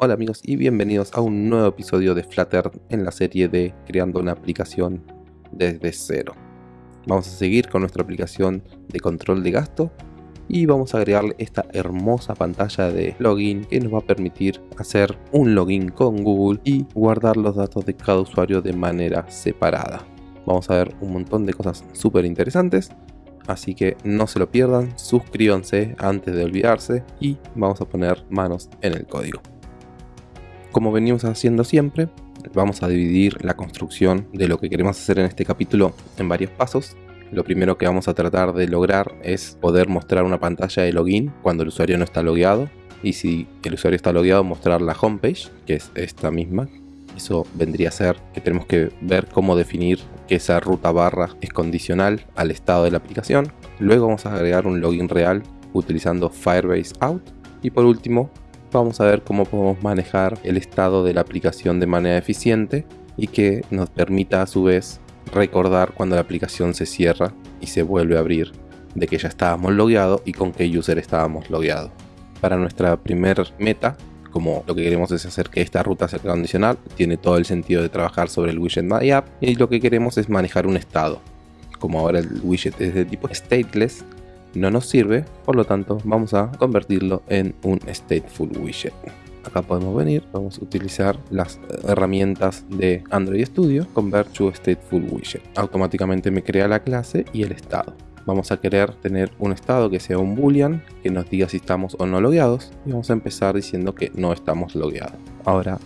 Hola amigos y bienvenidos a un nuevo episodio de Flutter en la serie de creando una aplicación desde cero. Vamos a seguir con nuestra aplicación de control de gasto y vamos a agregarle esta hermosa pantalla de login que nos va a permitir hacer un login con Google y guardar los datos de cada usuario de manera separada. Vamos a ver un montón de cosas súper interesantes así que no se lo pierdan, suscríbanse antes de olvidarse y vamos a poner manos en el código. Como venimos haciendo siempre, vamos a dividir la construcción de lo que queremos hacer en este capítulo en varios pasos. Lo primero que vamos a tratar de lograr es poder mostrar una pantalla de login cuando el usuario no está logueado. Y si el usuario está logueado, mostrar la homepage, que es esta misma. Eso vendría a ser que tenemos que ver cómo definir que esa ruta barra es condicional al estado de la aplicación. Luego vamos a agregar un login real utilizando Firebase Out. Y por último, vamos a ver cómo podemos manejar el estado de la aplicación de manera eficiente y que nos permita a su vez recordar cuando la aplicación se cierra y se vuelve a abrir de que ya estábamos logueados y con qué user estábamos logueados. Para nuestra primer meta, como lo que queremos es hacer que esta ruta sea condicional, tiene todo el sentido de trabajar sobre el widget My App y lo que queremos es manejar un estado. Como ahora el widget es de tipo stateless, no nos sirve, por lo tanto vamos a convertirlo en un stateful widget. Acá podemos venir, vamos a utilizar las herramientas de Android Studio, Convert to Stateful Widget. Automáticamente me crea la clase y el estado. Vamos a querer tener un estado que sea un boolean, que nos diga si estamos o no logueados, y vamos a empezar diciendo que no estamos logueados. Ahora,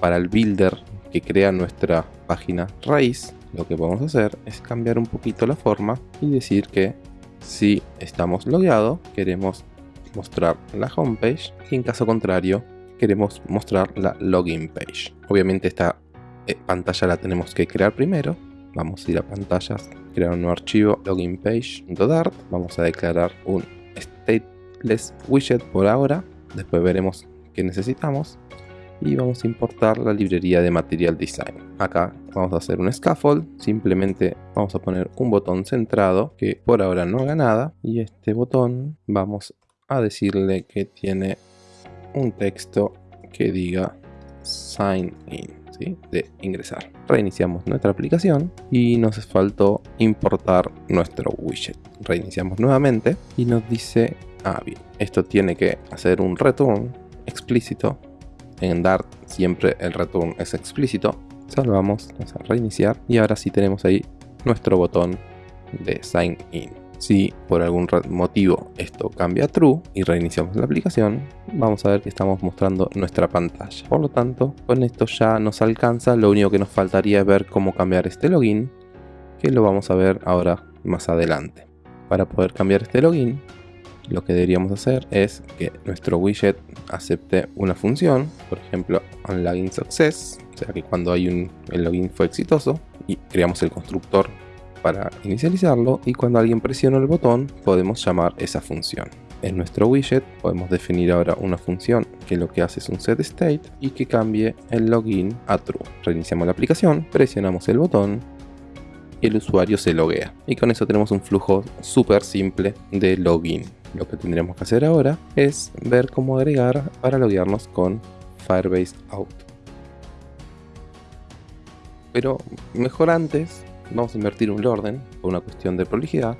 para el builder que crea nuestra página raíz, lo que podemos hacer es cambiar un poquito la forma y decir que si estamos logueados, queremos mostrar la homepage y en caso contrario, queremos mostrar la login page. Obviamente esta eh, pantalla la tenemos que crear primero. Vamos a ir a pantallas, crear un nuevo archivo login page.dart. Vamos a declarar un stateless widget por ahora. Después veremos qué necesitamos y vamos a importar la librería de Material Design. Acá vamos a hacer un scaffold, simplemente vamos a poner un botón centrado que por ahora no haga nada y este botón vamos a decirle que tiene un texto que diga sign in, de ingresar. Reiniciamos nuestra aplicación y nos faltó importar nuestro widget. Reiniciamos nuevamente y nos dice, ah bien, esto tiene que hacer un return explícito en Dart siempre el return es explícito. Salvamos, vamos a reiniciar y ahora sí tenemos ahí nuestro botón de sign in. Si por algún motivo esto cambia a true y reiniciamos la aplicación, vamos a ver que estamos mostrando nuestra pantalla. Por lo tanto, con esto ya nos alcanza. Lo único que nos faltaría es ver cómo cambiar este login, que lo vamos a ver ahora más adelante. Para poder cambiar este login, lo que deberíamos hacer es que nuestro widget acepte una función, por ejemplo, login success, o sea que cuando hay un, el login fue exitoso y creamos el constructor para inicializarlo y cuando alguien presiona el botón podemos llamar esa función. En nuestro widget podemos definir ahora una función que lo que hace es un set state y que cambie el login a true. Reiniciamos la aplicación, presionamos el botón y el usuario se loguea. Y con eso tenemos un flujo súper simple de login. Lo que tendríamos que hacer ahora es ver cómo agregar para loguearnos con Firebase Out. Pero mejor antes, vamos a invertir un orden por una cuestión de prolijidad.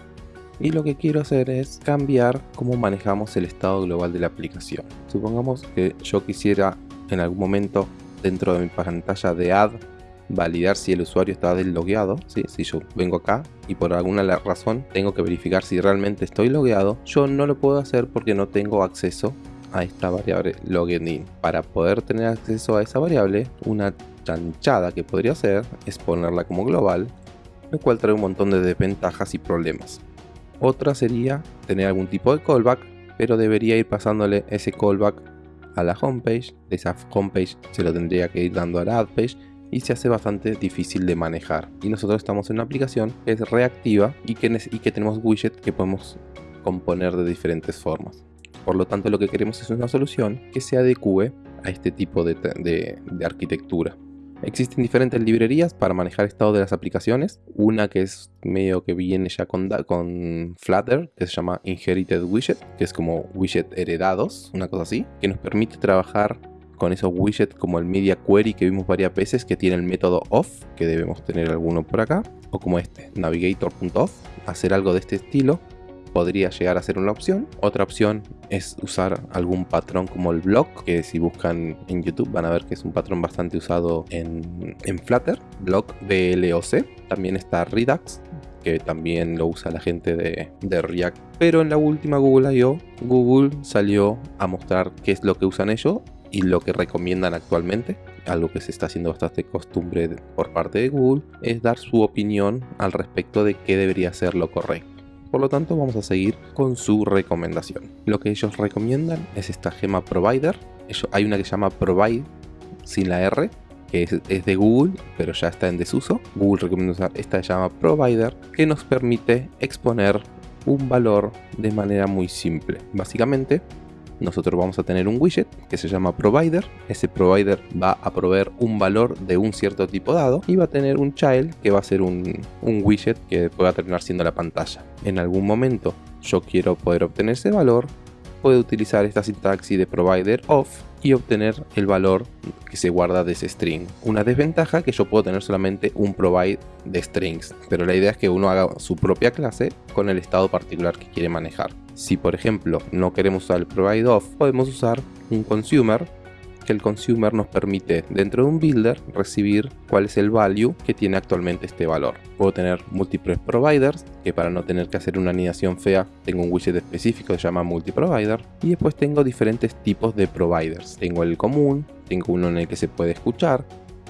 Y lo que quiero hacer es cambiar cómo manejamos el estado global de la aplicación. Supongamos que yo quisiera en algún momento dentro de mi pantalla de add validar si el usuario está deslogueado. Si yo vengo acá y por alguna razón tengo que verificar si realmente estoy logueado, yo no lo puedo hacer porque no tengo acceso a esta variable login. Para poder tener acceso a esa variable, una chanchada que podría hacer es ponerla como global, lo cual trae un montón de desventajas y problemas. Otra sería tener algún tipo de callback, pero debería ir pasándole ese callback a la homepage, de esa homepage se lo tendría que ir dando a la adpage y se hace bastante difícil de manejar. Y nosotros estamos en una aplicación que es reactiva y que, tenemos widgets que podemos componer de diferentes formas. Por lo tanto, lo que queremos es una solución que se adecue a este tipo de, de, arquitectura. Existen diferentes librerías para manejar estado de las aplicaciones. Una que es medio que viene ya con, con Flutter, que se llama Inherited Widget, que es como widget heredados, una cosa así, que nos permite trabajar con esos widgets como el media query que vimos varias veces que tiene el método off, que debemos tener alguno por acá, o como este, navigator.off, hacer algo de este estilo podría llegar a ser una opción. Otra opción es usar algún patrón como el block, que si buscan en YouTube van a ver que es un patrón bastante usado en, en Flutter, block BLOC. También está Redux, que también lo usa la gente de, de, React. Pero en la última Google I.O., Google salió a mostrar qué es lo que usan ellos y lo que recomiendan actualmente. Algo que se está haciendo bastante costumbre por parte de Google es dar su opinión al respecto de qué debería ser lo correcto. Por lo tanto vamos a seguir con su recomendación. Lo que ellos recomiendan es esta gema provider. hay una que se llama provide sin la R, que es, de Google, pero ya está en desuso. Google recomienda usar esta llama provider, que nos permite exponer un valor de manera muy simple. Básicamente nosotros vamos a tener un widget que se llama provider. Ese provider va a proveer un valor de un cierto tipo dado y va a tener un child que va a ser un, widget que pueda terminar siendo la pantalla. En algún momento yo quiero poder obtener ese valor, puedo utilizar esta sintaxis de provider of y obtener el valor que se guarda de ese string. Una desventaja que yo puedo tener solamente un provide de strings, pero la idea es que uno haga su propia clase con el estado particular que quiere manejar. Si por ejemplo no queremos usar el provide of, podemos usar un consumer que el consumer nos permite dentro de un builder recibir cuál es el value que tiene actualmente este valor. Puedo tener múltiples providers, que para no tener que hacer una anidación fea tengo un widget específico que se llama multiprovider y después tengo diferentes tipos de providers. Tengo el común, tengo uno en el que se puede escuchar,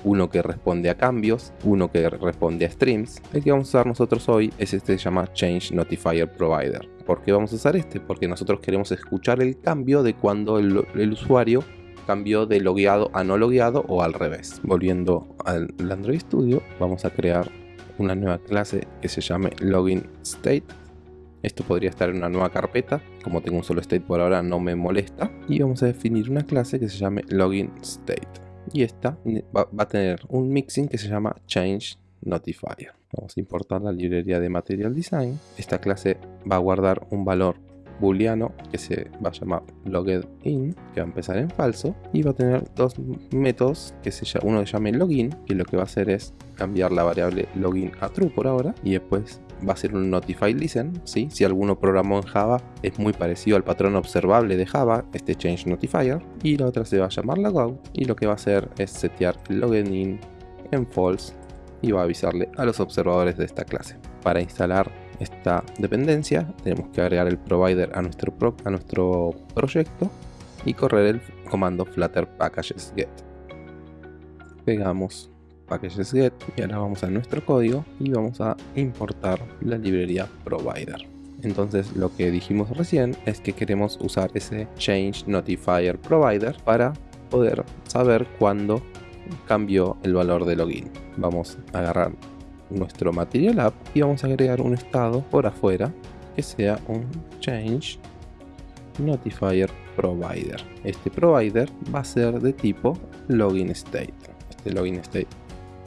uno que responde a cambios, uno que responde a streams. El que vamos a usar nosotros hoy es este que se llama Change Notifier Provider. ¿Por qué vamos a usar este? Porque nosotros queremos escuchar el cambio de cuando el, el usuario cambió de logueado a no logueado o al revés. Volviendo al Android Studio, vamos a crear una nueva clase que se llame Login State. Esto podría estar en una nueva carpeta, como tengo un solo state por ahora no me molesta. Y vamos a definir una clase que se llame Login State. Y esta va, a tener un mixing que se llama Change Notifier. Vamos a importar la librería de Material Design. Esta clase va a guardar un valor booleano que se va a llamar loggedIn, que va a empezar en falso, y va a tener dos métodos, que se llama, uno que llame login, que lo que va a hacer es cambiar la variable login a true por ahora, y después va a ser un notify listen, si alguno programó en Java es muy parecido al patrón observable de Java, este change notifier, y la otra se va a llamar logout, y lo que va a hacer es setear login en false y va a avisarle a los observadores de esta clase. Para instalar esta dependencia tenemos que agregar el provider a nuestro, a nuestro proyecto y correr el comando flutter packages get. Pegamos packages get y ahora vamos a nuestro código y vamos a importar la librería provider. Entonces lo que dijimos recién es que queremos usar ese change notifier provider para poder saber cuándo cambió el valor de login. Vamos a agarrar nuestro Material App y vamos a agregar un estado por afuera que sea un Change Notifier Provider. Este provider va a ser de tipo Login State. Este Login State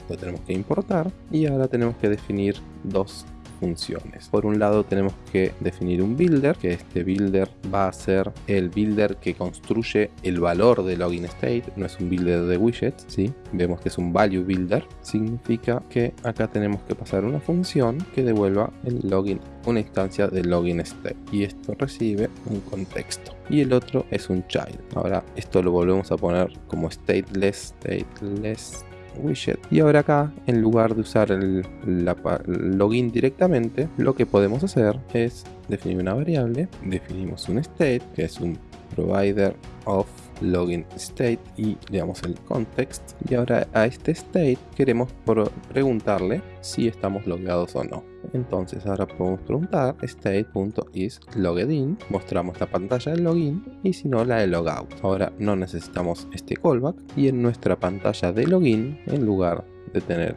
lo tenemos que importar y ahora tenemos que definir dos Por un lado tenemos que definir un builder, que este builder va a ser el builder que construye el valor de login state, no es un builder de widgets, ¿sí? Vemos que es un value builder, significa que acá tenemos que pasar una función que devuelva el login, una instancia de login state y esto recibe un contexto y el otro es un child. Ahora esto lo volvemos a poner como stateless, stateless widget. Y ahora acá en lugar de usar el, login directamente lo que podemos hacer es definir una variable. Definimos un state que es un provider of login state y le damos el context. Y ahora a este state queremos preguntarle si estamos logueados o no entonces ahora podemos preguntar state.isLoggedIn, mostramos la pantalla del login y si no la de logout. Ahora no necesitamos este callback y en nuestra pantalla de login, en lugar de tener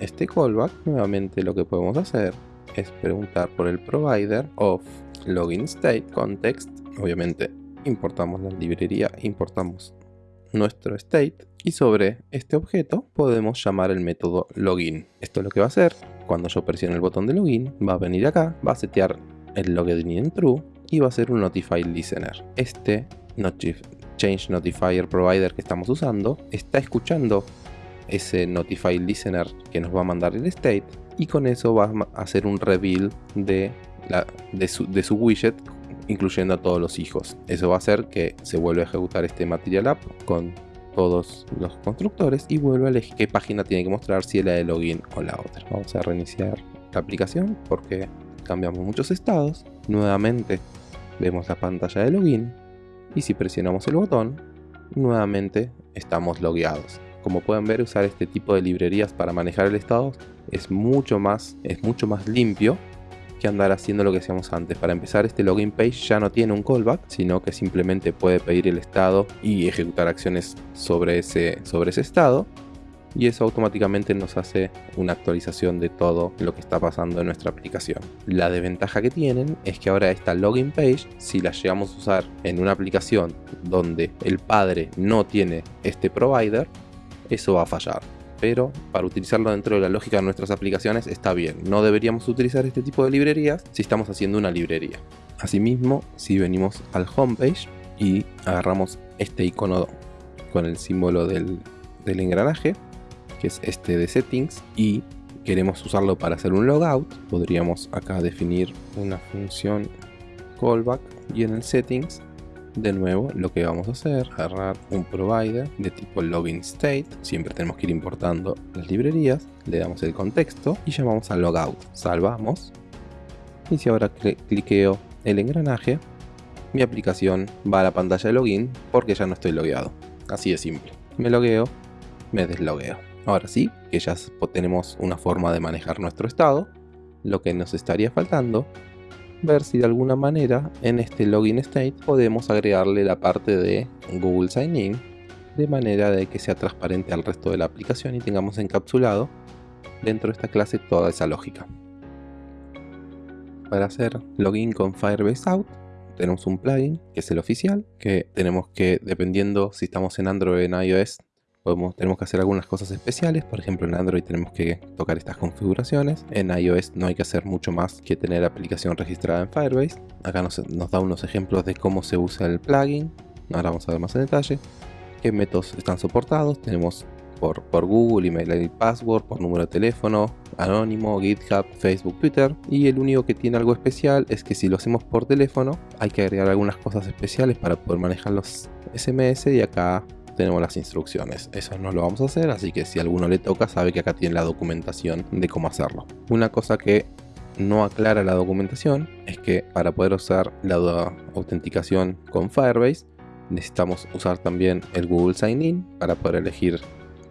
este callback, nuevamente lo que podemos hacer es preguntar por el provider of login state context. Obviamente importamos la librería, importamos nuestro state y sobre este objeto podemos llamar el método login. Esto es lo que va a hacer cuando yo presione el botón de login, va a venir acá, va a setear el login en true y va a ser un notify listener. Este Change Notifier Provider que estamos usando está escuchando ese Notify Listener que nos va a mandar el state y con eso va a hacer un reveal de, de, su, de su widget incluyendo a todos los hijos. Eso va a hacer que se vuelva a ejecutar este Material App con todos los constructores y vuelve a elegir qué página tiene que mostrar, si es la de login o la otra. Vamos a reiniciar la aplicación porque cambiamos muchos estados. Nuevamente vemos la pantalla de login y si presionamos el botón, nuevamente estamos logueados. Como pueden ver, usar este tipo de librerías para manejar el estado es mucho más, es mucho más limpio que andar haciendo lo que hacíamos antes. Para empezar, este login page ya no tiene un callback, sino que simplemente puede pedir el estado y ejecutar acciones sobre ese, sobre ese estado. Y eso automáticamente nos hace una actualización de todo lo que está pasando en nuestra aplicación. La desventaja que tienen es que ahora esta login page, si la llegamos a usar en una aplicación donde el padre no tiene este provider, eso va a fallar pero para utilizarlo dentro de la lógica de nuestras aplicaciones está bien. No deberíamos utilizar este tipo de librerías si estamos haciendo una librería. Asimismo, si venimos al homepage y agarramos este icono con el símbolo del, del engranaje, que es este de settings, y queremos usarlo para hacer un logout, podríamos acá definir una función callback y en el settings de nuevo lo que vamos a hacer agarrar un provider de tipo login state. Siempre tenemos que ir importando las librerías. Le damos el contexto y llamamos a logout. Salvamos. Y si ahora cliqueo el engranaje mi aplicación va a la pantalla de login porque ya no estoy logueado. Así de simple. Me logueo me deslogueo. Ahora sí que ya tenemos una forma de manejar nuestro estado lo que nos estaría faltando ver si de alguna manera en este login state podemos agregarle la parte de Google Sign In de manera de que sea transparente al resto de la aplicación y tengamos encapsulado dentro de esta clase toda esa lógica. Para hacer login con Firebase Out tenemos un plugin que es el oficial que tenemos que dependiendo si estamos en Android o en iOS tenemos que hacer algunas cosas especiales, por ejemplo en Android tenemos que tocar estas configuraciones, en iOS no hay que hacer mucho más que tener aplicación registrada en Firebase, acá nos, da unos ejemplos de cómo se usa el plugin, ahora vamos a ver más en detalle, qué métodos están soportados, tenemos por, por, Google, email y password, por número de teléfono, anónimo, GitHub, Facebook, Twitter. Y el único que tiene algo especial es que si lo hacemos por teléfono hay que agregar algunas cosas especiales para poder manejar los SMS y acá tenemos las instrucciones. Eso no lo vamos a hacer, así que si a alguno le toca sabe que acá tiene la documentación de cómo hacerlo. Una cosa que no aclara la documentación es que para poder usar la autenticación con Firebase necesitamos usar también el Google Sign In para poder elegir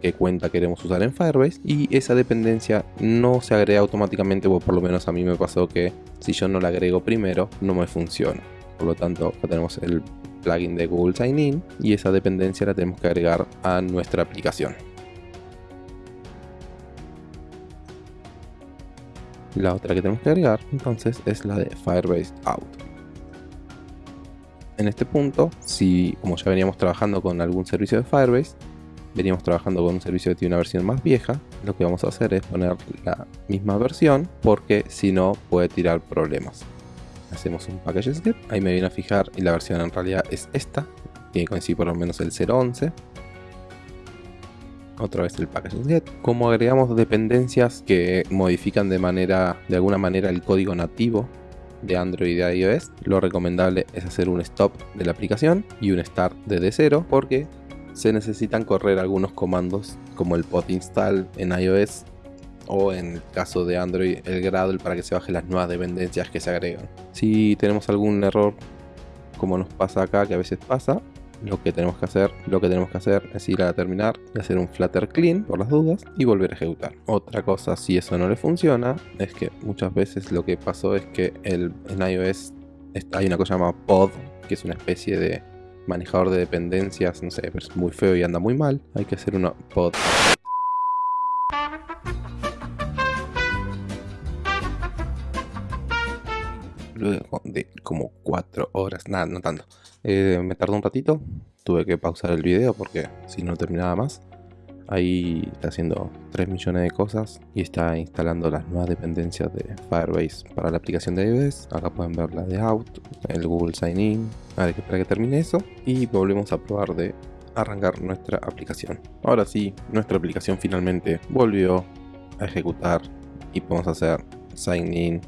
qué cuenta queremos usar en Firebase y esa dependencia no se agrega automáticamente o por lo menos a mí me pasó que si yo no la agrego primero no me funciona por lo tanto tenemos el plugin de Google Sign In y esa dependencia la tenemos que agregar a nuestra aplicación. La otra que tenemos que agregar entonces es la de Firebase Out. En este punto, si como ya veníamos trabajando con algún servicio de Firebase, veníamos trabajando con un servicio que tiene una versión más vieja, lo que vamos a hacer es poner la misma versión porque si no puede tirar problemas hacemos un package get, ahí me viene a fijar y la versión en realidad es esta, tiene que coincidir por lo menos el 0.11 otra vez el package get. Como agregamos dependencias que modifican de manera, de alguna manera el código nativo de Android y de iOS, lo recomendable es hacer un stop de la aplicación y un start desde cero porque se necesitan correr algunos comandos como el pod install en iOS o en el caso de Android el Gradle para que se bajen las nuevas dependencias que se agregan. Si tenemos algún error como nos pasa acá, que a veces pasa, lo que tenemos que hacer, lo que tenemos que hacer es ir a terminar y hacer un flutter clean por las dudas y volver a ejecutar. Otra cosa, si eso no le funciona, es que muchas veces lo que pasó es que en iOS hay una cosa llamada pod, que es una especie de manejador de dependencias, no sé, pero es muy feo y anda muy mal. Hay que hacer una pod luego de como 4 horas, nada, no tanto. Eh, me tardó un ratito, tuve que pausar el video porque si no terminaba más. Ahí está haciendo 3 millones de cosas y está instalando las nuevas dependencias de Firebase para la aplicación de iOS. Acá pueden ver la de Out, el Google Sign In. Ahora que esperar que termine eso y volvemos a probar de arrancar nuestra aplicación. Ahora sí, nuestra aplicación finalmente volvió a ejecutar y podemos hacer Sign In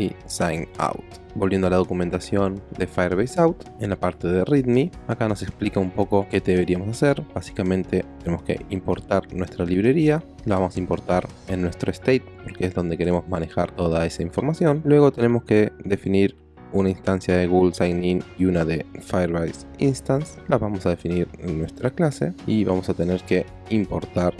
y Sign Out. Volviendo a la documentación de Firebase Out, en la parte de README, acá nos explica un poco qué deberíamos hacer. Básicamente tenemos que importar nuestra librería, la vamos a importar en nuestro state porque es donde queremos manejar toda esa información. Luego tenemos que definir una instancia de Google Sign In y una de Firebase Instance. Las vamos a definir en nuestra clase y vamos a tener que importar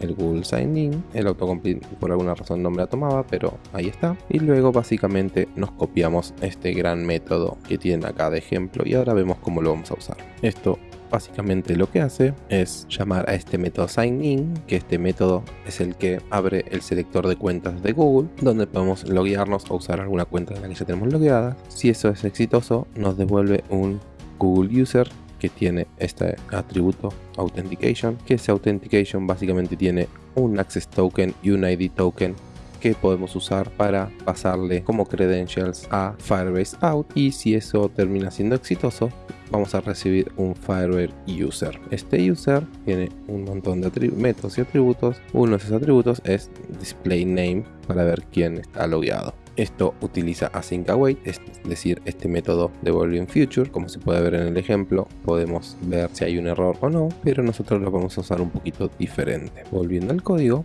el Google Sign In, el autocomplete por alguna razón no me la tomaba, pero ahí está. Y luego básicamente nos copiamos este gran método que tienen acá de ejemplo y ahora vemos cómo lo vamos a usar. Esto básicamente lo que hace es llamar a este método sign que este método es el que abre el selector de cuentas de Google, donde podemos loguearnos o usar alguna cuenta de la que ya tenemos logueada. Si eso es exitoso, nos devuelve un Google User que tiene este atributo Authentication, que ese Authentication básicamente tiene un Access Token y un ID Token que podemos usar para pasarle como credentials a Firebase Out y si eso termina siendo exitoso vamos a recibir un Firebase User. Este user tiene un montón de métodos y atributos. Uno de esos atributos es Display Name para ver quién está logueado. Esto utiliza async await, es decir, este método devuelve en future. Como se puede ver en el ejemplo, podemos ver si hay un error o no, pero nosotros lo vamos a usar un poquito diferente. Volviendo al código,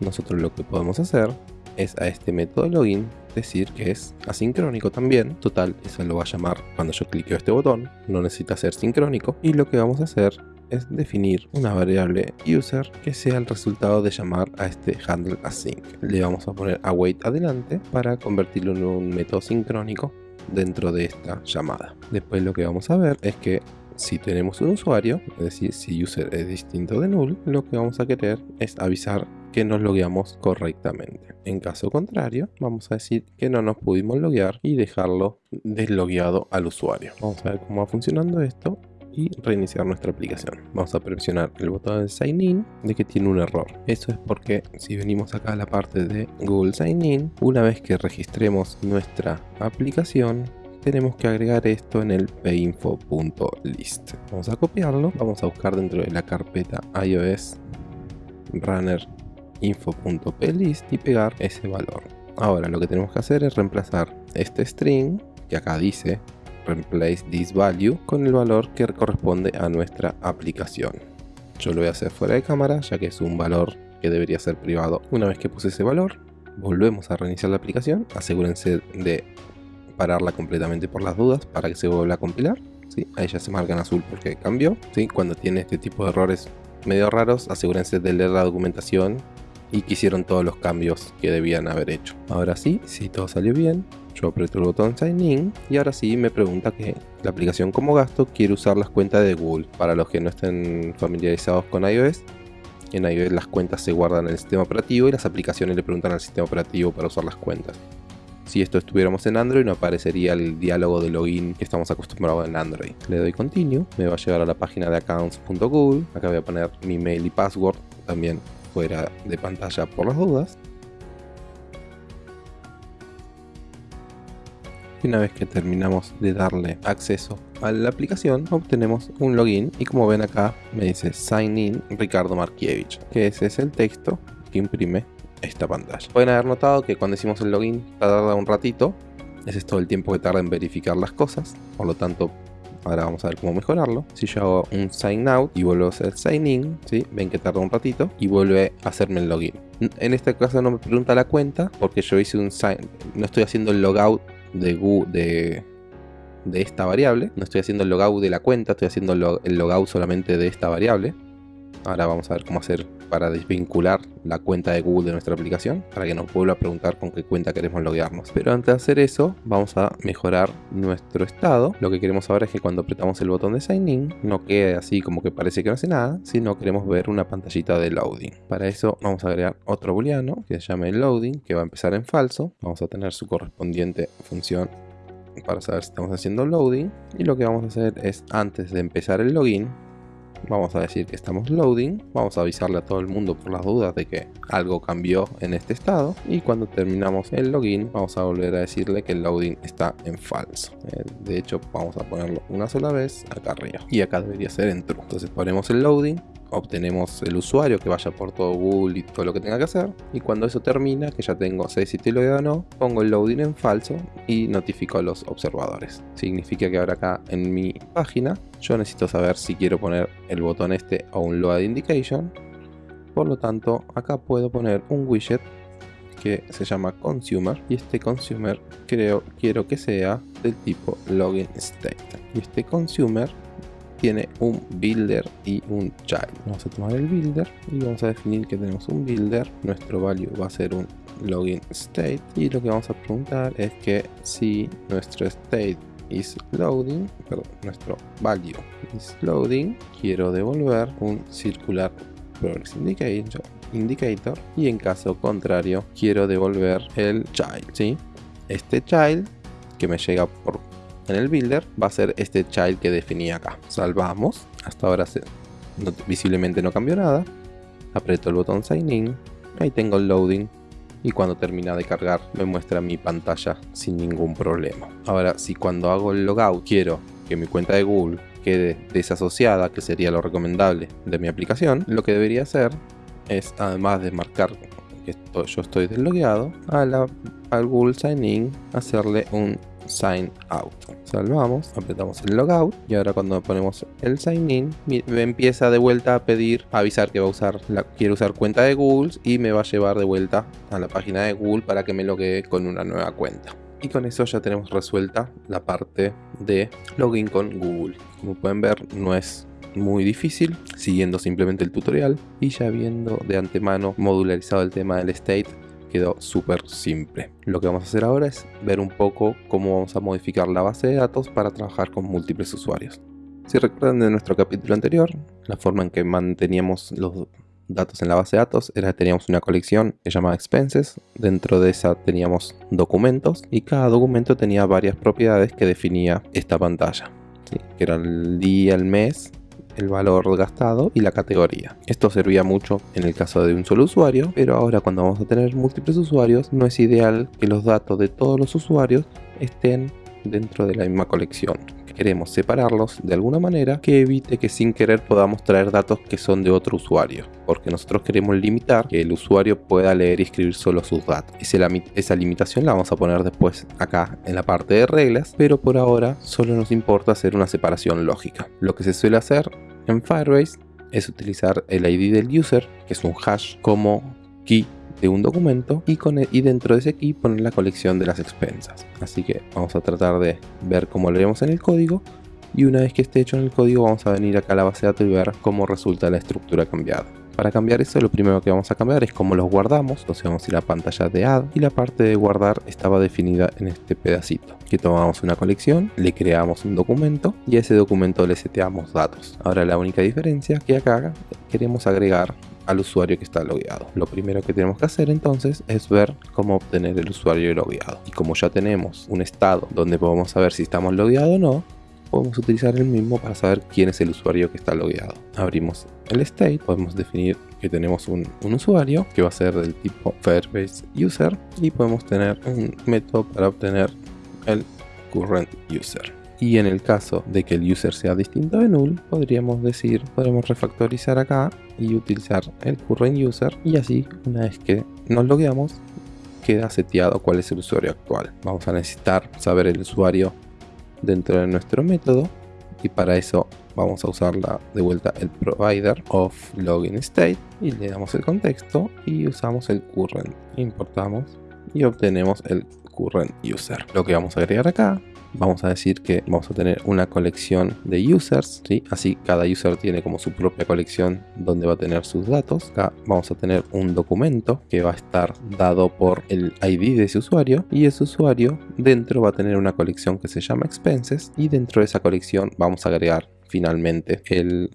nosotros lo que podemos hacer es a este método login decir que es asincrónico también. Total, eso lo va a llamar cuando yo clique este botón, no necesita ser sincrónico. Y lo que vamos a hacer es definir una variable user que sea el resultado de llamar a este handle async. Le vamos a poner await adelante para convertirlo en un método sincrónico dentro de esta llamada. Después lo que vamos a ver es que si tenemos un usuario, es decir, si user es distinto de null, lo que vamos a querer es avisar que nos logueamos correctamente. En caso contrario, vamos a decir que no nos pudimos loguear y dejarlo deslogueado al usuario. Vamos a ver cómo va funcionando esto y reiniciar nuestra aplicación. Vamos a presionar el botón de Sign In de que tiene un error. Eso es porque si venimos acá a la parte de Google Sign In, una vez que registremos nuestra aplicación, tenemos que agregar esto en el pinfo.list. Vamos a copiarlo, vamos a buscar dentro de la carpeta iOS runner info.plist y pegar ese valor. Ahora lo que tenemos que hacer es reemplazar este string que acá dice replace this value con el valor que corresponde a nuestra aplicación. Yo lo voy a hacer fuera de cámara ya que es un valor que debería ser privado. Una vez que puse ese valor, volvemos a reiniciar la aplicación. Asegúrense de pararla completamente por las dudas para que se vuelva a compilar. Ahí ya se marca en azul porque cambió. Cuando tiene este tipo de errores medio raros, asegúrense de leer la documentación y que hicieron todos los cambios que debían haber hecho. Ahora sí, si todo salió bien, yo aprieto el botón Sign In y ahora sí me pregunta que la aplicación como gasto quiere usar las cuentas de Google. Para los que no estén familiarizados con iOS, en iOS las cuentas se guardan en el sistema operativo y las aplicaciones le preguntan al sistema operativo para usar las cuentas. Si esto estuviéramos en Android no aparecería el diálogo de login que estamos acostumbrados en Android. Le doy continue, me va a llevar a la página de accounts.google, acá voy a poner mi mail y password también fuera de pantalla por las dudas. Una vez que terminamos de darle acceso a la aplicación, obtenemos un login y como ven acá me dice Sign in Ricardo Markiewicz, que ese es el texto que imprime esta pantalla. Pueden haber notado que cuando hicimos el login tarda un ratito, ese es todo el tiempo que tarda en verificar las cosas, por lo tanto ahora vamos a ver cómo mejorarlo. Si yo hago un sign out y vuelvo a hacer sign in, ¿sí? ven que tarda un ratito y vuelve a hacerme el login. En este caso no me pregunta la cuenta porque yo hice un sign, no estoy haciendo el logout de, de, de esta variable, no estoy haciendo el logout de la cuenta, estoy haciendo el logout solamente de esta variable. Ahora vamos a ver cómo hacer para desvincular la cuenta de Google de nuestra aplicación para que nos vuelva a preguntar con qué cuenta queremos loguearnos. Pero antes de hacer eso, vamos a mejorar nuestro estado. Lo que queremos saber es que cuando apretamos el botón de Sign In, no quede así como que parece que no hace nada, sino queremos ver una pantallita de loading. Para eso vamos a agregar otro booleano que se llame loading, que va a empezar en falso. Vamos a tener su correspondiente función para saber si estamos haciendo loading. Y lo que vamos a hacer es, antes de empezar el login, vamos a decir que estamos loading, vamos a avisarle a todo el mundo por las dudas de que algo cambió en este estado y cuando terminamos el login vamos a volver a decirle que el loading está en falso. Eh, de hecho vamos a ponerlo una sola vez acá arriba y acá debería ser en true. Entonces ponemos el loading obtenemos el usuario que vaya por todo Google y todo lo que tenga que hacer. Y cuando eso termina, que ya tengo sé si estoy logueado o no, pongo el loading en falso y notifico a los observadores. Significa que ahora acá en mi página yo necesito saber si quiero poner el botón este o un load indication. Por lo tanto, acá puedo poner un widget que se llama consumer y este consumer creo quiero que sea del tipo login state y este consumer tiene un builder y un child. Vamos a tomar el builder y vamos a definir que tenemos un builder. Nuestro value va a ser un login state y lo que vamos a preguntar es que si nuestro state is loading, perdón, nuestro value is loading, quiero devolver un circular progress indicator, indicator y en caso contrario quiero devolver el child, ¿sí? Este child que me llega por en el builder va a ser este child que definí acá. Salvamos. Hasta ahora visiblemente no cambió nada. Aprieto el botón sign in. Ahí tengo el loading. Y cuando termina de cargar me muestra mi pantalla sin ningún problema. Ahora si cuando hago el logout quiero que mi cuenta de Google quede desasociada, que sería lo recomendable de mi aplicación, lo que debería hacer es, además de marcar que yo estoy deslogueado, al Google Sign In hacerle un sign out. Salvamos, apretamos el logout y ahora cuando ponemos el sign in empieza de vuelta a pedir, avisar que va a usar la, quiere usar cuenta de Google y me va a llevar de vuelta a la página de Google para que me loguee con una nueva cuenta. Y con eso ya tenemos resuelta la parte de login con Google. Como pueden ver no es muy difícil, siguiendo simplemente el tutorial y ya viendo de antemano modularizado el tema del state quedó súper simple. Lo que vamos a hacer ahora es ver un poco cómo vamos a modificar la base de datos para trabajar con múltiples usuarios. Si recuerdan de nuestro capítulo anterior, la forma en que manteníamos los datos en la base de datos era que teníamos una colección llamaba expenses, dentro de esa teníamos documentos y cada documento tenía varias propiedades que definía esta pantalla, que era el día, el mes el valor gastado y la categoría. Esto servía mucho en el caso de un solo usuario, pero ahora cuando vamos a tener múltiples usuarios no es ideal que los datos de todos los usuarios estén dentro de la misma colección. Queremos separarlos de alguna manera que evite que sin querer podamos traer datos que son de otro usuario, porque nosotros queremos limitar que el usuario pueda leer y escribir solo sus datos. Esa limitación la vamos a poner después acá en la parte de reglas, pero por ahora solo nos importa hacer una separación lógica. Lo que se suele hacer en Firebase es utilizar el ID del user, que es un hash, como key de un documento y, con y dentro de ese key poner la colección de las expensas. Así que vamos a tratar de ver cómo lo vemos en el código y una vez que esté hecho en el código vamos a venir acá a la base de datos y ver cómo resulta la estructura cambiada. Para cambiar eso lo primero que vamos a cambiar es cómo los guardamos, entonces vamos a ir a la pantalla de add y la parte de guardar estaba definida en este pedacito. Que tomamos una colección, le creamos un documento y a ese documento le seteamos datos. Ahora la única diferencia que acá queremos agregar al usuario que está logueado. Lo primero que tenemos que hacer entonces es ver cómo obtener el usuario logueado. Y como ya tenemos un estado donde podemos saber si estamos logueados o no, podemos utilizar el mismo para saber quién es el usuario que está logueado. Abrimos el state, podemos definir que tenemos un, usuario que va a ser del tipo Firebase User y podemos tener un método para obtener el current user. Y en el caso de que el user sea distinto de null, podríamos decir, podemos refactorizar acá y utilizar el current user. Y así una vez que nos logueamos queda seteado cuál es el usuario actual. Vamos a necesitar saber el usuario dentro de nuestro método. Y para eso vamos a usar de vuelta el provider of login state. Y le damos el contexto y usamos el current. Importamos y obtenemos el current user. Lo que vamos a agregar acá vamos a decir que vamos a tener una colección de users, ¿sí? así cada user tiene como su propia colección donde va a tener sus datos. Acá vamos a tener un documento que va a estar dado por el ID de ese usuario y ese usuario dentro va a tener una colección que se llama expenses y dentro de esa colección vamos a agregar finalmente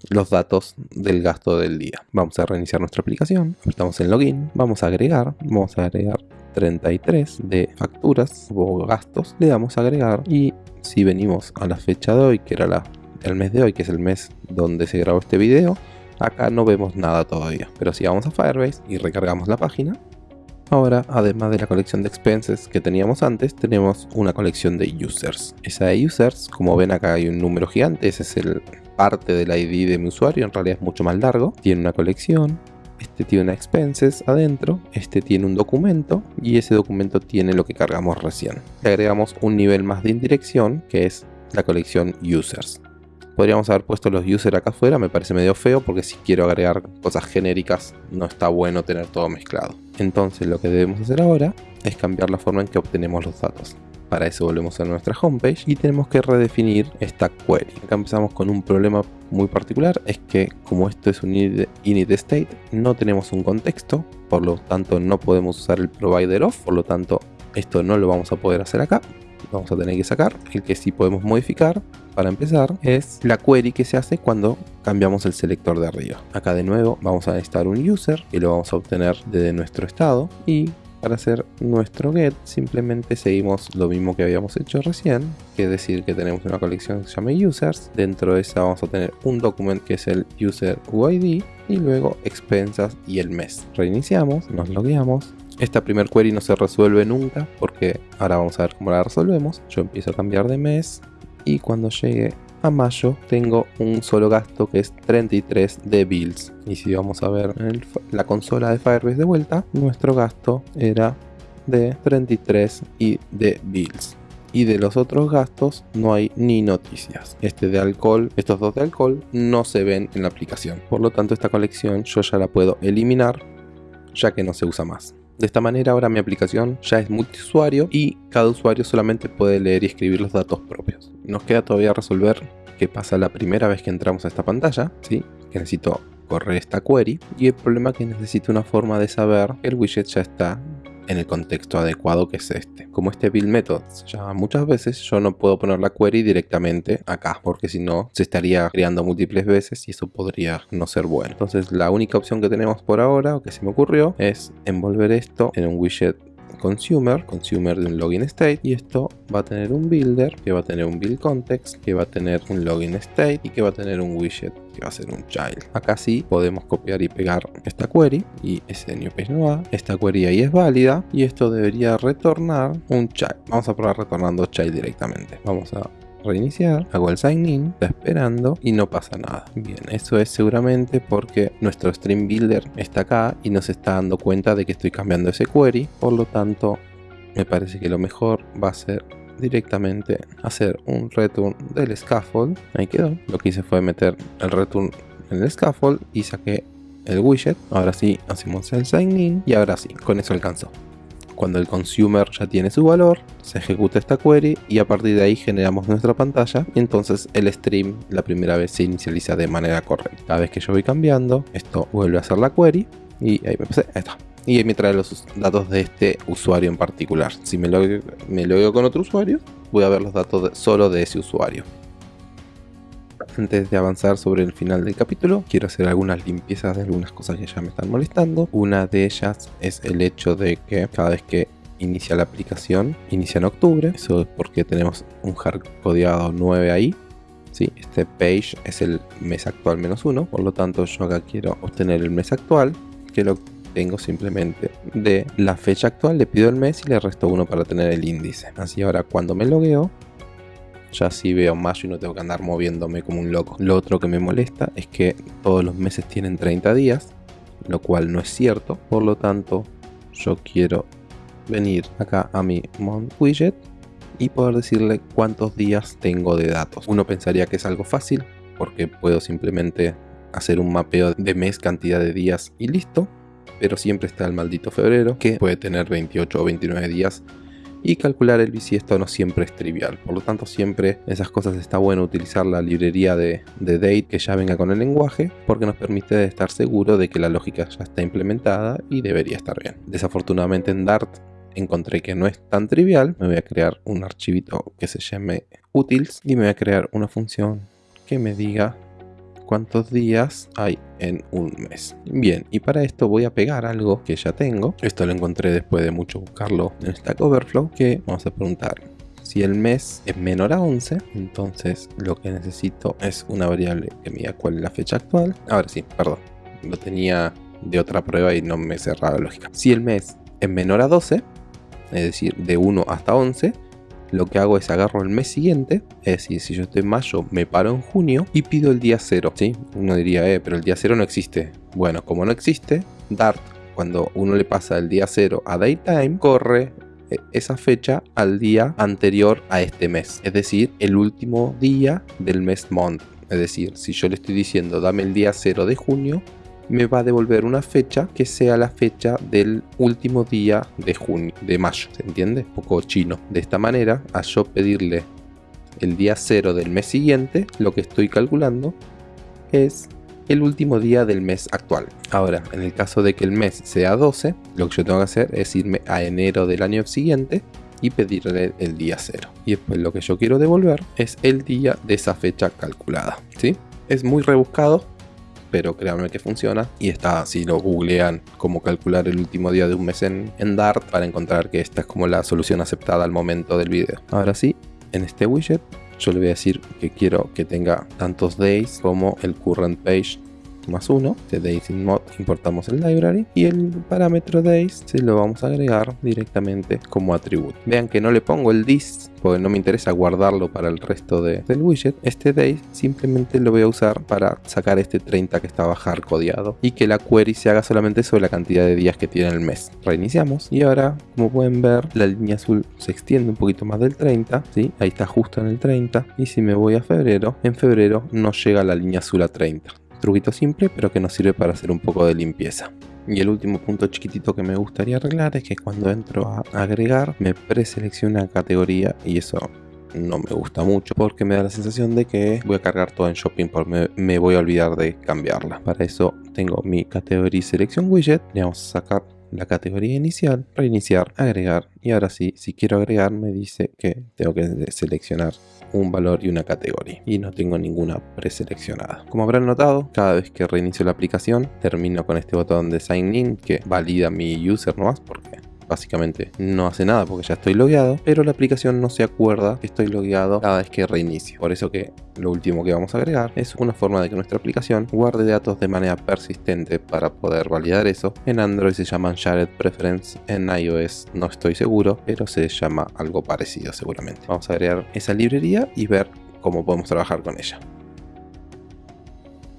los datos del gasto del día. Vamos a reiniciar nuestra aplicación, estamos en login, vamos a agregar, vamos a agregar 33 de facturas o gastos, le damos a agregar y si venimos a la fecha de hoy, que era la el mes de hoy, que es el mes donde se grabó este video, acá no vemos nada todavía. Pero si vamos a Firebase y recargamos la página, ahora además de la colección de expenses que teníamos antes, tenemos una colección de users. Esa de users, como ven acá hay un número gigante, ese es el parte del ID de mi usuario, en realidad es mucho más largo. Tiene una colección, este tiene una expenses adentro, este tiene un documento y ese documento tiene lo que cargamos recién. Le agregamos un nivel más de indirección que es la colección users. Podríamos haber puesto los users acá afuera, me parece medio feo porque si quiero agregar cosas genéricas no está bueno tener todo mezclado. Entonces lo que debemos hacer ahora es cambiar la forma en que obtenemos los datos. Para eso volvemos a nuestra homepage y tenemos que redefinir esta query. Acá empezamos con un problema muy particular, es que como esto es un init state, no tenemos un contexto, por lo tanto no podemos usar el provider of, por lo tanto esto no lo vamos a poder hacer acá. Vamos a tener que sacar. El que sí podemos modificar, para empezar, es la query que se hace cuando cambiamos el selector de arriba. Acá de nuevo vamos a necesitar un user y lo vamos a obtener desde nuestro estado y para hacer nuestro get simplemente seguimos lo mismo que habíamos hecho recién, que es decir que tenemos una colección que se llama users, dentro de esa vamos a tener un documento que es el user UID y luego expensas y el mes. Reiniciamos, nos logueamos. Esta primer query no se resuelve nunca porque ahora vamos a ver cómo la resolvemos. Yo empiezo a cambiar de mes y cuando llegue a mayo tengo un solo gasto que es 33 de bills y si vamos a ver en la consola de Firebase de vuelta nuestro gasto era de 33 y de bills y de los otros gastos no hay ni noticias. Este de alcohol, estos dos de alcohol no se ven en la aplicación. Por lo tanto esta colección yo ya la puedo eliminar ya que no se usa más. De esta manera ahora mi aplicación ya es multiusuario y cada usuario solamente puede leer y escribir los datos propios. Nos queda todavía resolver qué pasa la primera vez que entramos a esta pantalla, ¿sí? que necesito correr esta query y el problema es que necesito una forma de saber que el widget ya está en el contexto adecuado que es este. Como este build method llama muchas veces, yo no puedo poner la query directamente acá, porque si no se estaría creando múltiples veces y eso podría no ser bueno. Entonces la única opción que tenemos por ahora, o que se me ocurrió, es envolver esto en un widget consumer, consumer de un login state y esto va a tener un builder que va a tener un build context, que va a tener un login state y que va a tener un widget que va a ser un child. Acá sí podemos copiar y pegar esta query y ese new page no va. Esta query ahí es válida y esto debería retornar un child. Vamos a probar retornando child directamente. Vamos a reiniciar, hago el sign in, está esperando y no pasa nada. Bien, eso es seguramente porque nuestro stream builder está acá y nos está dando cuenta de que estoy cambiando ese query, por lo tanto me parece que lo mejor va a ser directamente hacer un return del scaffold, ahí quedó, lo que hice fue meter el return en el scaffold y saqué el widget, ahora sí hacemos el sign in y ahora sí, con eso alcanzó cuando el consumer ya tiene su valor, se ejecuta esta query y a partir de ahí generamos nuestra pantalla entonces el stream la primera vez se inicializa de manera correcta. Cada vez que yo voy cambiando, esto vuelve a hacer la query y ahí me pasé, ahí está. Y me trae los datos de este usuario en particular. Si me lo me con otro usuario, voy a ver los datos solo de ese usuario. Antes de avanzar sobre el final del capítulo, quiero hacer algunas limpiezas de algunas cosas que ya me están molestando. Una de ellas es el hecho de que cada vez que inicia la aplicación, inicia en octubre. Eso es porque tenemos un hard codeado 9 ahí. ¿sí? Este page es el mes actual menos uno, por lo tanto yo acá quiero obtener el mes actual, que lo tengo simplemente de la fecha actual, le pido el mes y le resto uno para tener el índice. Así ahora cuando me logueo, ya sí veo mayo y no tengo que andar moviéndome como un loco. Lo otro que me molesta es que todos los meses tienen 30 días, lo cual no es cierto. Por lo tanto, yo quiero venir acá a mi month widget y poder decirle cuántos días tengo de datos. Uno pensaría que es algo fácil porque puedo simplemente hacer un mapeo de mes, cantidad de días y listo. Pero siempre está el maldito febrero que puede tener 28 o 29 días y calcular el bisiesto no siempre es trivial. Por lo tanto, siempre esas cosas está bueno utilizar la librería de, date que ya venga con el lenguaje porque nos permite estar seguro de que la lógica ya está implementada y debería estar bien. Desafortunadamente en Dart encontré que no es tan trivial. Me voy a crear un archivito que se llame utils y me voy a crear una función que me diga cuántos días hay en un mes. Bien, y para esto voy a pegar algo que ya tengo. Esto lo encontré después de mucho buscarlo en Stack Overflow, que vamos a preguntar Si el mes es menor a 11, entonces lo que necesito es una variable que me diga cuál es la fecha actual. Ahora sí, perdón, lo tenía de otra prueba y no me cerraba la lógica. Si el mes es menor a 12, es decir, de 1 hasta 11, lo que hago es agarro el mes siguiente, es decir, si yo estoy en mayo, me paro en junio y pido el día 0, ¿sí? Uno diría, eh, pero el día 0 no existe. Bueno, como no existe, Dart, cuando uno le pasa el día 0 a Daytime, corre eh, esa fecha al día anterior a este mes, es decir, el último día del mes month. Es decir, si yo le estoy diciendo dame el día 0 de junio, me va a devolver una fecha que sea la fecha del último día de junio, de mayo, ¿se entiende? Un poco chino. De esta manera, a yo pedirle el día 0 del mes siguiente, lo que estoy calculando es el último día del mes actual. Ahora, en el caso de que el mes sea 12, lo que yo tengo que hacer es irme a enero del año siguiente y pedirle el día 0. Y después lo que yo quiero devolver es el día de esa fecha calculada. ¿sí? Es muy rebuscado, pero créanme que funciona. Y está, si lo googlean, cómo calcular el último día de un mes en, en Dart para encontrar que esta es como la solución aceptada al momento del video. Ahora sí, en este widget yo le voy a decir que quiero que tenga tantos days como el current page más 1 de days in mod importamos el library y el parámetro days se lo vamos a agregar directamente como atributo. Vean que no le pongo el this porque no me interesa guardarlo para el resto del widget. Este days simplemente lo voy a usar para sacar este 30 que estaba hardcodeado y que la query se haga solamente sobre la cantidad de días que tiene el mes. Reiniciamos y ahora como pueden ver la línea azul se extiende un poquito más del 30 ¿sí? ahí está justo en el 30 y si me voy a febrero en febrero no llega la línea azul a 30 Truquito simple, pero que nos sirve para hacer un poco de limpieza. Y el último punto chiquitito que me gustaría arreglar es que cuando entro a agregar me preselecciona categoría y eso no me gusta mucho porque me da la sensación de que voy a cargar todo en shopping porque me, me voy a olvidar de cambiarla. Para eso tengo mi categoría selección widget, le vamos a sacar la categoría inicial, reiniciar, agregar y ahora sí, si quiero agregar me dice que tengo que seleccionar un valor y una categoría y no tengo ninguna preseleccionada. Como habrán notado, cada vez que reinicio la aplicación termino con este botón de sign in que valida mi user nomás porque básicamente no hace nada porque ya estoy logueado, pero la aplicación no se acuerda que estoy logueado cada vez que reinicio. Por eso que lo último que vamos a agregar es una forma de que nuestra aplicación guarde datos de manera persistente para poder validar eso. En Android se llaman Shared Preference, en iOS no estoy seguro, pero se llama algo parecido seguramente. Vamos a agregar esa librería y ver cómo podemos trabajar con ella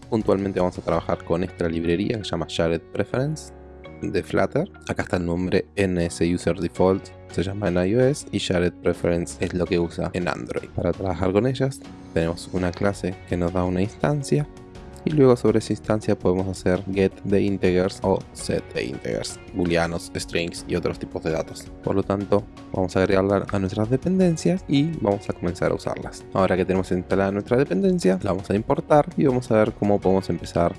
puntualmente vamos a trabajar con esta librería que se llama Shared Preference de Flutter. Acá está el nombre NS User Default, se llama en iOS y Shared Preference es lo que usa en Android. Para trabajar con ellas tenemos una clase que nos da una instancia y luego sobre esa instancia podemos hacer get de integers o set de integers, booleanos, strings y otros tipos de datos. Por lo tanto, vamos a agregarla a nuestras dependencias y vamos a comenzar a usarlas. Ahora que tenemos instalada nuestra dependencia, la vamos a importar y vamos a ver cómo podemos empezar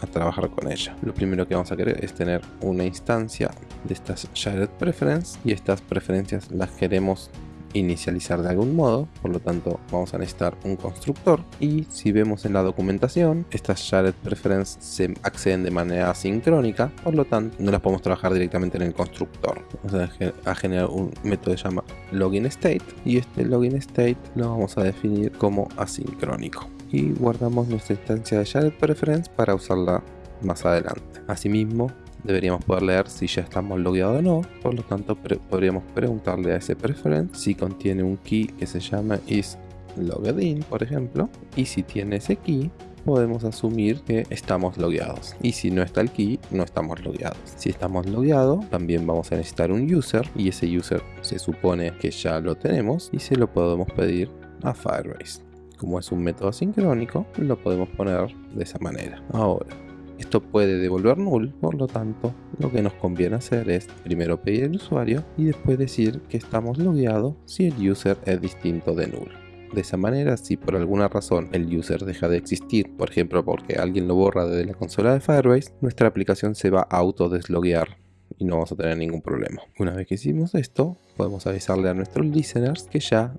a trabajar con ella. Lo primero que vamos a querer es tener una instancia de estas shared preference y estas preferencias las queremos inicializar de algún modo, por lo tanto vamos a necesitar un constructor y si vemos en la documentación estas shared preference se acceden de manera asincrónica, por lo tanto no las podemos trabajar directamente en el constructor. Vamos a generar un método que se llama login state y este login state lo vamos a definir como asincrónico y guardamos nuestra instancia de shared preference para usarla más adelante. Asimismo, deberíamos poder leer si ya estamos logueados o no, por lo tanto podríamos preguntarle a ese preference si contiene un key que se llama is logged in, por ejemplo, y si tiene ese key, podemos asumir que estamos logueados. Y si no está el key, no estamos logueados. Si estamos logueados, también vamos a necesitar un user y ese user se supone que ya lo tenemos y se lo podemos pedir a Firebase. Como es un método sincrónico, lo podemos poner de esa manera. Ahora, esto puede devolver null, por lo tanto, lo que nos conviene hacer es primero pedir el usuario y después decir que estamos logueados si el user es distinto de null. De esa manera, si por alguna razón el user deja de existir, por ejemplo porque alguien lo borra desde la consola de Firebase, nuestra aplicación se va a auto desloguear y no vamos a tener ningún problema. Una vez que hicimos esto, podemos avisarle a nuestros listeners que ya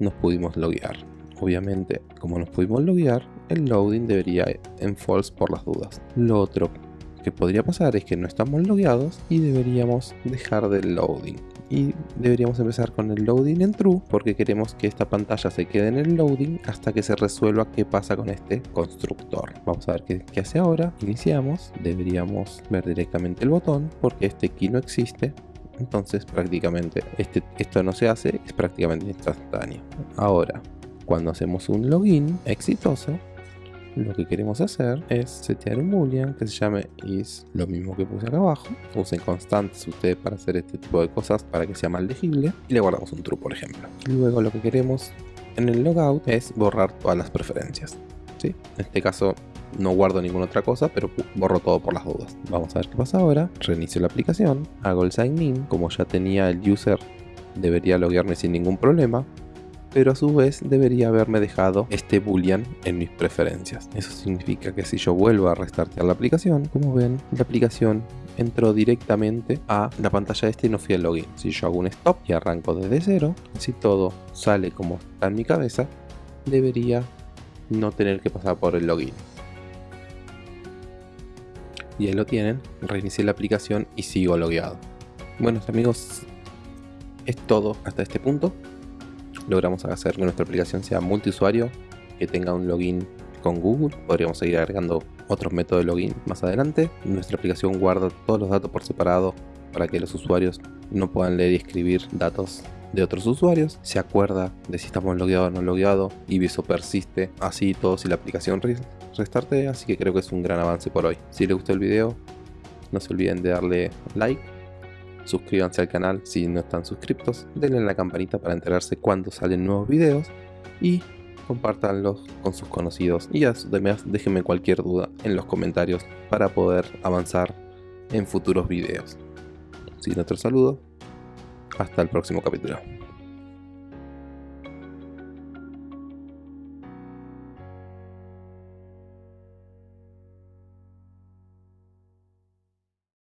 nos pudimos loguear. Obviamente, como nos pudimos loguear, el loading debería en false por las dudas. Lo otro que podría pasar es que no estamos logueados y deberíamos dejar del loading. y deberíamos empezar con el loading en true porque queremos que esta pantalla se quede en el loading hasta que se resuelva qué pasa con este constructor. Vamos a ver qué, qué hace ahora. Iniciamos, deberíamos ver directamente el botón porque este key no existe entonces prácticamente este, esto no se hace, es prácticamente instantáneo. Ahora, cuando hacemos un login exitoso, lo que queremos hacer es setear un boolean que se llame is, lo mismo que puse acá abajo. Usen constantes ustedes para hacer este tipo de cosas para que sea más legible y le guardamos un true por ejemplo. Luego lo que queremos en el logout es borrar todas las preferencias. ¿sí? En este caso no guardo ninguna otra cosa, pero borro todo por las dudas. Vamos a ver qué pasa ahora. Reinicio la aplicación, hago el sign in, como ya tenía el user debería loguearme sin ningún problema pero a su vez debería haberme dejado este boolean en mis preferencias. Eso significa que si yo vuelvo a restartear la aplicación, como ven, la aplicación entró directamente a la pantalla este y no fui al login. Si yo hago un stop y arranco desde cero, si todo sale como está en mi cabeza, debería no tener que pasar por el login. Y ahí lo tienen, reinicié la aplicación y sigo logueado. Bueno amigos, es todo hasta este punto logramos hacer que nuestra aplicación sea multiusuario, que tenga un login con Google. Podríamos seguir agregando otros métodos de login más adelante. Nuestra aplicación guarda todos los datos por separado para que los usuarios no puedan leer y escribir datos de otros usuarios, se acuerda de si estamos logueados o no logueados y eso persiste así todo si la aplicación restarte, así que creo que es un gran avance por hoy. Si les gustó el video, no se olviden de darle like suscríbanse al canal si no están suscriptos, denle la campanita para enterarse cuando salen nuevos videos y compártanlos con sus conocidos y además déjenme cualquier duda en los comentarios para poder avanzar en futuros videos. Sin otro saludo, hasta el próximo capítulo.